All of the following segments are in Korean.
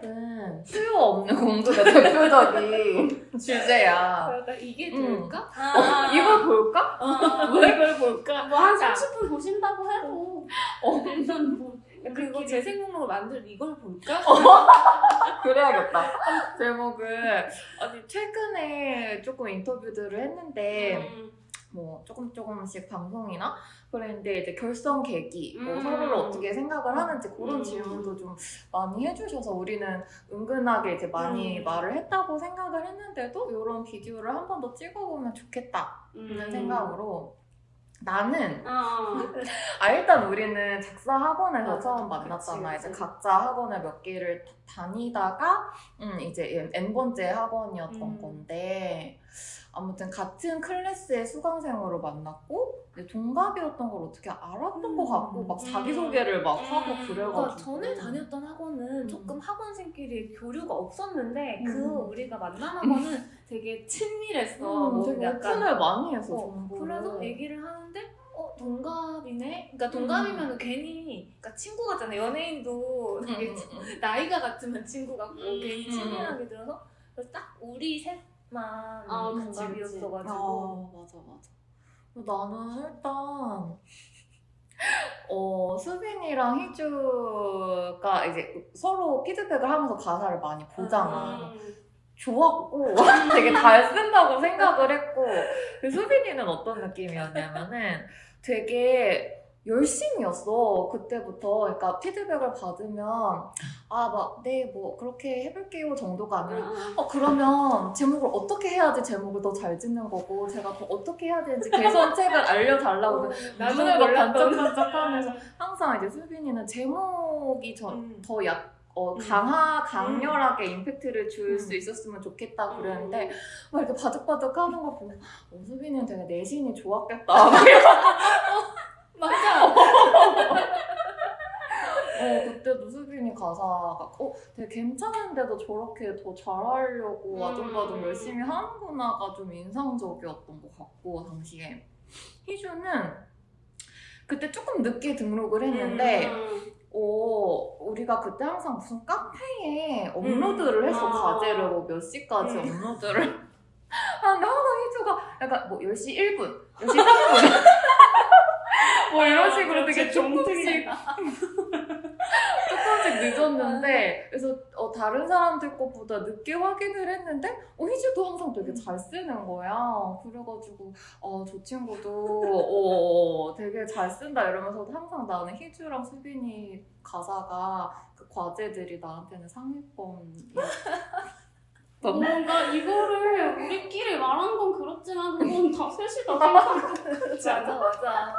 튜닝앱은 수요 없는 공급의 대표적인 주제야. 그러니까 이게 음. 될까? 어, 이걸 볼까? 어, 왜 이걸 볼까? 뭐한 30분 보신다고 해도 어. 일단 뭐 그리고 재생 목록을 만들 이걸 볼까? 그래야겠다. 제목을 아니 최근에 조금 인터뷰들을 했는데 음. 뭐 조금 조금씩 방송이나 그랬는데 이제 결성 계기, 뭐 음. 서로를 어떻게 생각을 하는지 그런 음. 질문도 좀 많이 해주셔서 우리는 은근하게 이제 많이 음. 말을 했다고 생각을 했는데도 이런 비디오를 한 번 더 찍어보면 좋겠다는 음. 생각으로 나는 어. 아 일단 우리는 작사 학원에서 어, 처음 그치, 만났잖아. 그치. 이제 각자 학원을 몇 개를 다- 다니다가 음 이제 n 번째 학원이었던 음. 건데 아무튼 같은 클래스의 수강생으로 만났고 동갑이었던 걸 어떻게 알았던 음. 것 같고 막 음. 자기소개를 막 음. 하고 그래가지고 그러니까 전에 다녔던 학원은 음. 조금 학원생끼리 교류가 없었는데 음. 그 우리가 만난 학원은 되게 친밀했어. 음, 뭐 되게 약간 오픈을 많이 해서 어, 그래서 얘기를 하는데 어 동갑이네. 그러니까 동갑이면 괜히 그러니까 친구 같잖아. 연예인도 음, 되게 음, 친- 음. 나이가 같으면 친구 같고 음. 괜히 음. 친밀하게 들어서 그래서 딱 우리 셋 만 아, 그치, 동갑이었어가지고 아 맞아 맞아. 나는 일단 어 수빈이랑 희주가 이제 서로 피드백을 하면서 가사를 많이 보잖아. 음. 좋았고 되게 잘 쓴다고 생각을 했고 그 수빈이는 어떤 느낌이었냐면은 되게 열심이었어 그때부터 그러니까 피드백을 받으면 아 막 네 뭐 그렇게 해볼게요 정도가 아니라 음. 어 그러면 제목을 어떻게 해야지 제목을 더 잘 짓는 거고 제가 더 어떻게 해야 되는지 개선책을 알려달라고 눈을 막 몰랐던 반짝반짝하면서 항상 이제 수빈이는 제목이 음. 더 약, 어, 음. 강하, 강렬하게 임팩트를 줄수 음. 있었으면 좋겠다 음. 그랬는데 막 이렇게 바득바득 하는 거 보고 어, 수빈이는 되게 내신이 좋았겠다 맞아. 어, 그때도 수빈이 가사가 어, 되게 괜찮은데도 저렇게 더 잘하려고 음. 아둥바둥 열심히 하는구나가 좀 인상적이었던 것 같고 당시에 희주는 그때 조금 늦게 등록을 했는데 음. 어, 우리가 그때 항상 무슨 카페에 업로드를 했어, 아. 과제를 뭐 몇 시까지 음. 업로드를. 하는데 항상 희주가 약간 뭐 10시 1분, 10시 3분. 뭐 이런 식으로 되게 조금씩, 조금씩 늦었는데, 그래서 어, 다른 사람들 것보다 늦게 확인을 했는데, 어, 희주도 항상 되게 잘 쓰는 거야. 그래가지고, 어, 저 친구도, 어, 되게 잘 쓴다 이러면서 항상 나는 희주랑 수빈이 가사가 그 과제들이 나한테는 상위권이야. 뭔가 이거를 우리끼리 말한 건 그렇지만 그건 다 셋이 다 생각하고 맞아 맞아.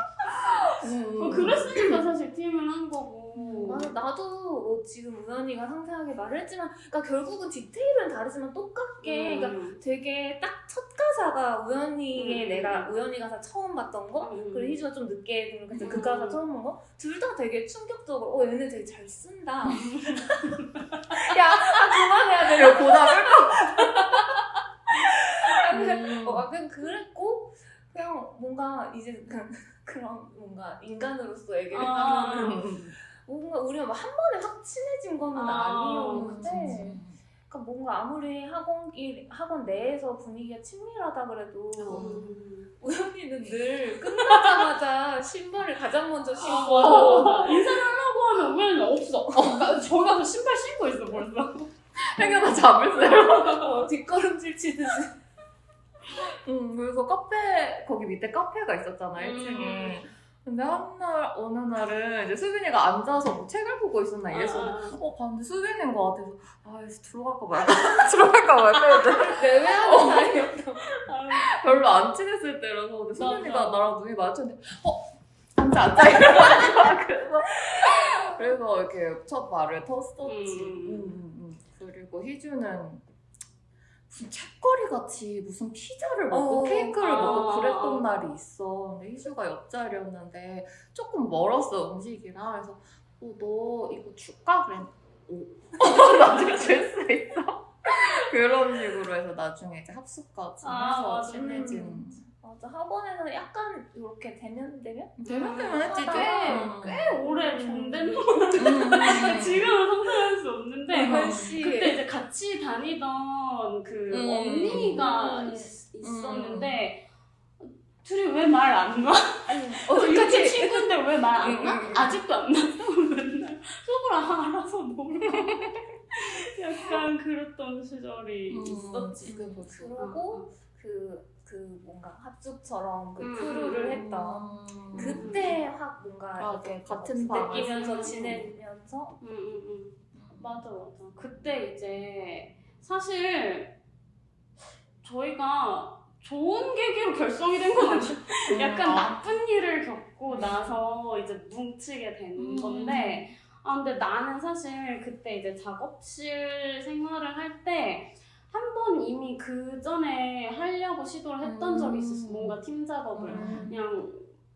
어, 그랬으니까 사실 팀을 한 거고 맞아, 나도 뭐 지금 우연이가 상세하게 말을 했지만, 그러니까 결국은 디테일은 다르지만 똑같게, 그러니까 음. 되게 딱 첫 가사가 우연이의 음. 내가 우연이 가사 처음 봤던 거, 음. 그리고 희주가 좀 늦게 등록해서 그 음. 가사 처음 본 거, 둘 다 되게 충격적으로, 어 얘네 되게 잘 쓴다. 야, 아, 그만해야 돼. 이거 보다 꿀 음. 어, 약간 그랬고 그냥 뭔가 이제 그냥 그런 뭔가 인간으로서 얘기를 아. 하면 뭔가 우리가 막 한 번에 확 친해진 거는 아, 아, 니었는데 그러니까 뭔가 아무리 학원길 학원 내에서 분위기가 친밀하다 그래도 음. 우연히는 늘 끝나자마자 신발을 가장 먼저 신고 어, 인사를 하려고 하면 우연히 없어. 나 저기 가서 신발 신고 있어 벌써. 행여나 잡을세요. 어, 뒷걸음질 치듯이 응, 그래서 카페, 거기 밑에 카페가 있었잖아, 1층에. 근데 한 날, 어느 날은 이제 수빈이가 앉아서 뭐 책을 보고 있었나 이래서 어, 봤는데 수빈인 것 같아서 아, 이제 들어갈까 말까. 들어갈까 말까 했는데 내외하는 사이였다. 별로 안 친했을 때라서 근데 수빈이가 맞아. 나랑 눈이 마주쳤는데 어? 앉아, 앉아. 거야. 그래서, 그래서 이렇게 첫 말을 텄었지. 음. 음, 음, 음. 그리고 희주는 무슨 책거리 같이 무슨 피자를 먹고 어. 케이크를 아. 먹고 그랬던 날이 있어. 근데 희주가 옆자리였는데 조금 멀었어 음식이랑. 그래서 어, 너 이거 줄까? 그랬 오. 나중에 줄 수 있어? 그런 식으로 해서 나중에 이제 합숙까지 아, 해서 맞아. 친해진. 음. 맞아. 학원에서 약간 이렇게 대면 대면 대면 대면 했지 좀. 꽤, 음. 꽤 오래 존댓말 음. 지금은 상상할 수 없는데 음. 씨 그때 이제 같이 다니던 그 음. 언니가 음. 있, 있었는데 둘이 왜 말 안 나? 아니 어, 어 그치 친구인데 왜 말안 음, 나? 음, 음. 아직도 안 났어? 맨날 속으로 아, 알아서 놀고 약간 그랬던 시절이 음. 있었지 그게 뭐지? 그러고 그, 그 뭔가 합숙처럼 그 음. 크루를 했던 음. 그때 확 뭔가 맞아, 이렇게 같은 방을 느끼면서 지내면서 응. 맞아, 맞아. 그때 이제 사실 저희가 좋은 계기로 결성이 된 건 아니에요. 음. 약간 아. 나쁜 일을 겪고 나서 이제 뭉치게 된 음. 건데, 아, 근데 나는 사실 그때 이제 작업실 생활을 할 때, 한 번 이미 그 전에 하려고 시도를 했던 음. 적이 있었어. 뭔가 팀 작업을. 음. 그냥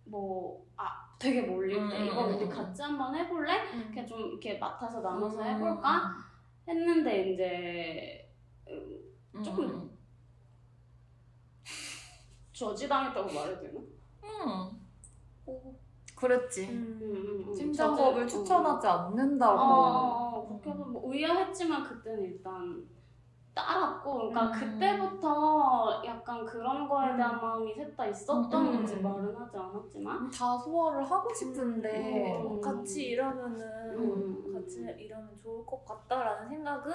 뭐, 아, 되게 몰릴 때, 음, 이거 음, 우리 음. 같이 한번 해볼래? 음. 이렇게 좀 이렇게 맡아서 나눠서 음. 해볼까? 했는데 이제 음. 조금 저지당했다고 말해도 되나? 음. 오. 그랬지. 음. 팀 작업을 추천하지 않는다고. 어, 그렇게 해서 뭐 의아했지만 그때는 일단 따랐고, 그러니까 음. 그때부터 약간 그런 거에 대한 음. 마음이 셋 다 있었던 음, 음, 건지 음. 말은 하지 않았지만. 다 소화를 하고 싶은데 음. 같이 일하면은 음. 같이 일하면 좋을 것 같다라는 생각은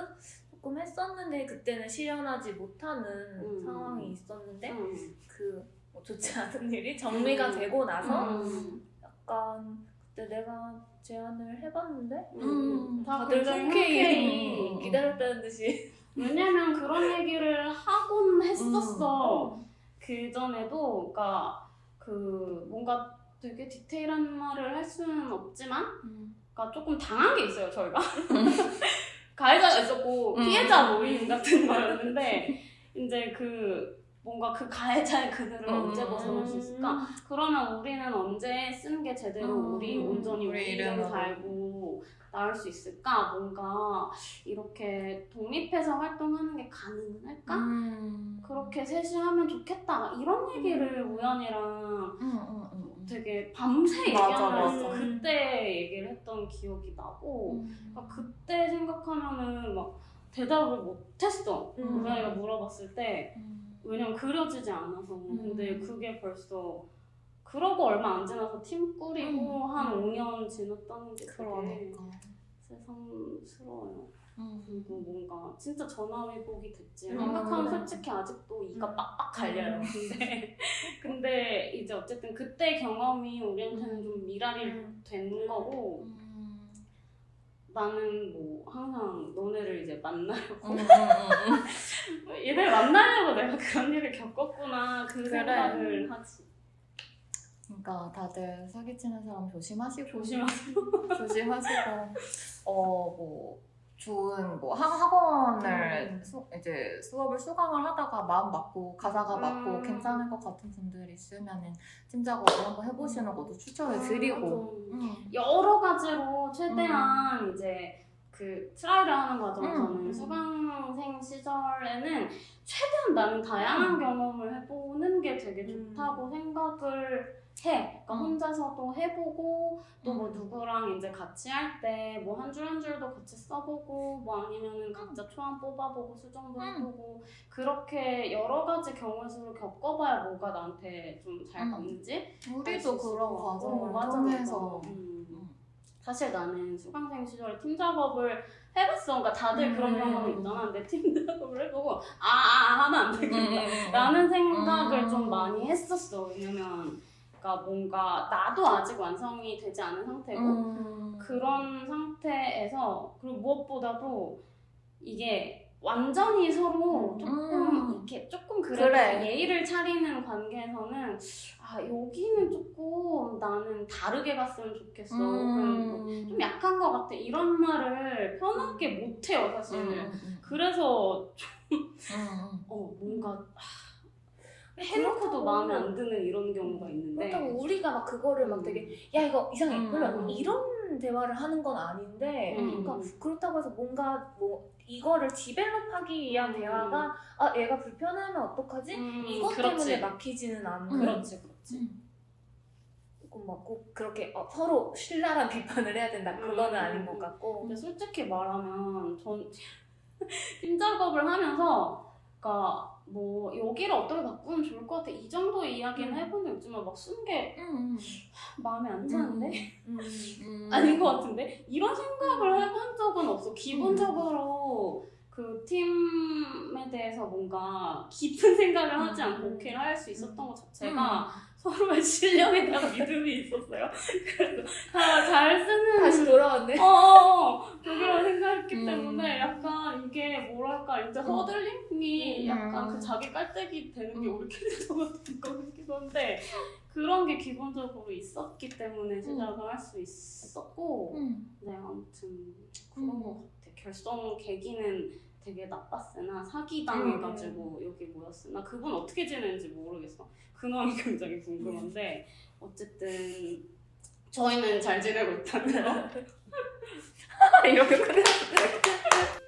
조금 했었는데 그때는 실현하지 못하는 음. 상황이 있었는데 음. 그뭐 좋지 않은 일이 정리가 음. 되고 나서 음. 약간 그때 내가 제안을 해봤는데 음. 다 다들 흔쾌히. 기다렸다는 듯이 왜냐면 그런 얘기를 하곤 했었어. 음. 그 전에도, 그러니까 그 뭔가 되게 디테일한 말을 할 수는 없지만, 음. 그러니까 조금 당한 게 있어요 저희가. 가해자가 있었고 음. 피해자 모임 같은 거였는데 이제 그 뭔가 그 가해자의 그늘을 음. 언제 벗어날 수 있을까? 그러면 우리는 언제 쓰는 게 제대로 음. 우리 온전히 우리 이름. 달고 나올 수 있을까? 뭔가 이렇게 독립해서 활동하는 게 가능할까? 음. 그렇게 셋이 하면 좋겠다. 이런 얘기를 우연이랑 음, 음, 음. 되게 밤새 얘기하면서. 그때 얘기를 했던 기억이 나고 음. 그러니까 그때 생각하면은 막 대답을 못했어. 음. 우연이가 물어봤을 때 음. 왜냐면 그려지지 않아서 근데 그게 벌써 그러고 얼마 안 지나서 팀 꾸리고 음. 한 5년 지났다는 게 되게 그러니까. 새삼스러워요. 음. 그리고 뭔가 진짜 전화위복이 됐지. 음. 생각하면 솔직히 아직도 이가 음. 빡빡 갈려요. 음. 근데 근데 이제 어쨌든 그때 경험이 우리한테는 좀 미랄이 음. 된 거고 음. 나는 뭐 항상 너네를 이제 만나려고 음, 음, 음. 얘들 만나려고 내가 그런 일을 겪었구나 그 그래. 생각을 하지. 그러니까 다들 사기치는 사람 조심하시고. 조심하시고 어뭐 좋은 뭐 학- 학원을 음. 수, 이제 수업을 수강을 하다가 마음 맞고 가사가 맞고 음. 괜찮을 것 같은 분들 있으면은 팀 작업을 한번 해보시는 것도 추천을 드리고 음. 음. 여러 가지로 최대한 이제 그 try를 하는 과정에서는 음. 수강생 시절에는 최대한 나는 다양한 음. 경험을 해보는 게 되게 음. 좋다고 생각을 해. 그러니까 음. 혼자서도 해보고 또 뭐 음. 누구랑 이제 같이 할 때 뭐 한 줄 한 줄도 같이 써보고 뭐 아니면은 각자 초안 뽑아보고 수정도 음. 해보고 그렇게 여러 가지 경우 수를 겪어봐야 뭐가 나한테 좀 잘 음. 맞는지 우리도 그런. 과정을 맞아, 통해서. 음. 음. 사실 나는 수강생 시절에 팀 작업을 해봤어. 그러니까 다들 그런 음. 경험이 있잖아. 근데 팀 작업을 해보고 아, 아, 아 하면 안 되겠다. 음. 라는 생각을 음. 좀 많이 했었어. 왜냐면 그러니까 뭔가 나도 아직 완성이 되지 않은 상태고 음. 그런 상태에서 그리고 무엇보다도 이게 완전히 서로 음. 조금 음. 이렇게 조금 그래도 그래. 예의를 차리는 관계에서는 아 여기는 조금 나는 다르게 갔으면 좋겠어. 음. 좀 약한 것 같아. 이런 말을 편하게 못 해요, 사실. 음, 음, 그래서 음, 음. 어 뭔가 해놓고도 마음에 안 드는 이런 경우가 있는데 그렇다고 우리가 막 그거를 막 되게 야 이거 이상해 음, 별로 음. 이런 대화를 하는 건 아닌데 음. 그러니까 그렇다고 해서 뭔가 뭐 이거를 디벨롭하기 위한 음. 대화가 아 얘가 불편하면 어떡하지? 음, 이것 그렇지. 때문에 막히지는 않고 음. 그렇지 그렇지 음. 꼭, 막꼭 그렇게 어, 서로 신랄한 비판을 해야 된다 그거는 음. 아닌 것 같고 근데 솔직히 말하면 전 팀 작업을 하면서 그러니까 뭐 여기를 어떻게 바꾸면 좋을 것 같아 이 정도 이야기는 음. 해본 적 있지만 막 쓴게 음. 마음에 안 드는데 음. 음. 아닌 것 같은데 이런 생각을 해본 적은 없어 기본적으로 그 팀에 대해서 뭔가 깊은 생각을 하지 않고 음. 오케이를 할 수 있었던 것 음. 자체가 서로의 실력에 대한 믿음이 있었어요 그래서 다 잘 쓰는 다시 돌아왔네 어, 그걸 생각했기 음. 때문에 약간 이게 뭐랄까 이제 허들링이 음. 약간 그 자기 깔때기 되는 게 음. 캐릭터 같은 거 같기도 한데 그런 게 기본적으로 있었기 때문에 시작을 할 수 있었고 음. 네 아무튼 그런 음. 것 같아 결성 계기는 되게 나빴으나 사기당해가지고 음. 여기 모였으나 그분 어떻게 지내는지 모르겠어 근황이 굉장히 궁금한데 어쨌든 저희는 잘 지내고 있다는 거 이렇게 끝났어